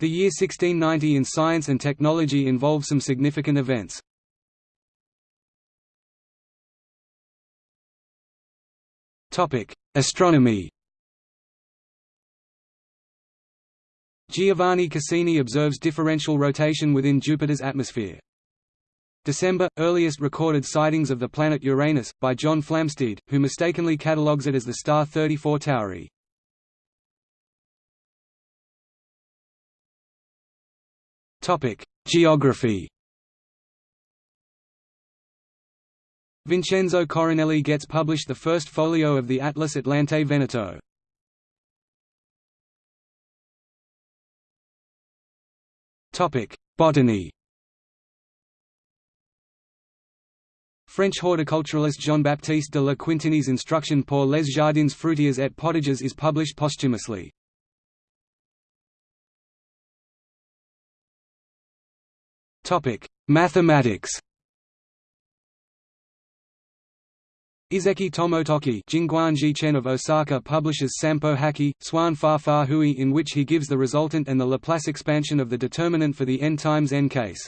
The year 1690 in science and technology involved some significant events. Astronomy Giovanni Cassini observes differential rotation within Jupiter's atmosphere. December – Earliest recorded sightings of the planet Uranus, by John Flamsteed, who mistakenly catalogues it as the star 34 Tauri. Geography Vincenzo Coronelli gets published the first folio of the Atlas Atlante Veneto. Topic: Botany French horticulturalist Jean-Baptiste de La Quintinie's Instruction pour les jardins fruitiers et potagers is published posthumously. Mathematics Izeki Tomotoki Jingguanji Chen of Osaka publishes Sampo Haki, Swan Fa Fa Hui in which he gives the resultant and the Laplace expansion of the determinant for the n times n case.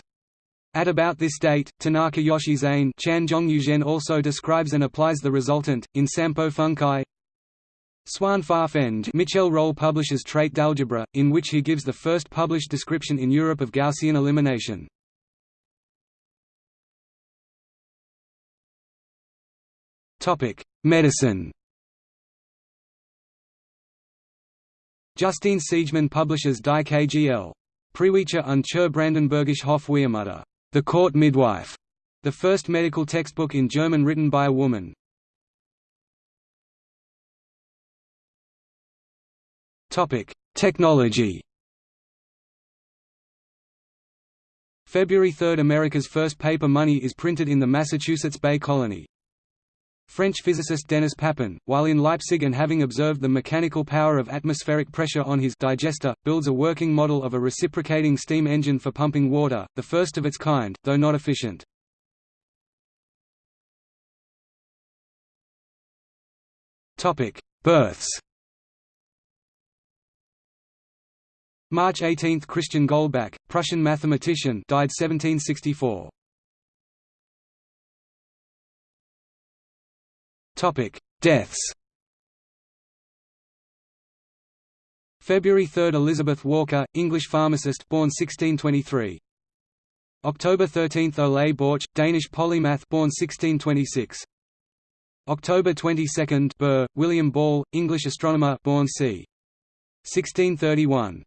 At about this date, Tanaka Yoshizane Chan Zhongyuzhen also describes and applies the resultant, in Sampo Funkai. Swan Fa Feng Michel Rolle publishes Traité d'algèbre, in which he gives the first published description in Europe of Gaussian elimination. Topic: Medicine. Justine Siegemund publishes Die KGL. Priwicher und zur Brandenburgisch Hofwehrmutter, The Court Midwife, the first medical textbook in German written by a woman. Topic: Technology. February 3 – America's first paper money is printed in the Massachusetts Bay Colony. French physicist Denis Papin, while in Leipzig and having observed the mechanical power of atmospheric pressure on his digester, builds a working model of a reciprocating steam engine for pumping water, the first of its kind, though not efficient. Births March 18 – Christian Goldbach, Prussian mathematician died 1764. Deaths. February 3 Elizabeth Walker, English pharmacist born 1623. October 13 Ole Borch, Danish polymath born 1626. October 22 Burr, William Ball, English astronomer born c. 1631.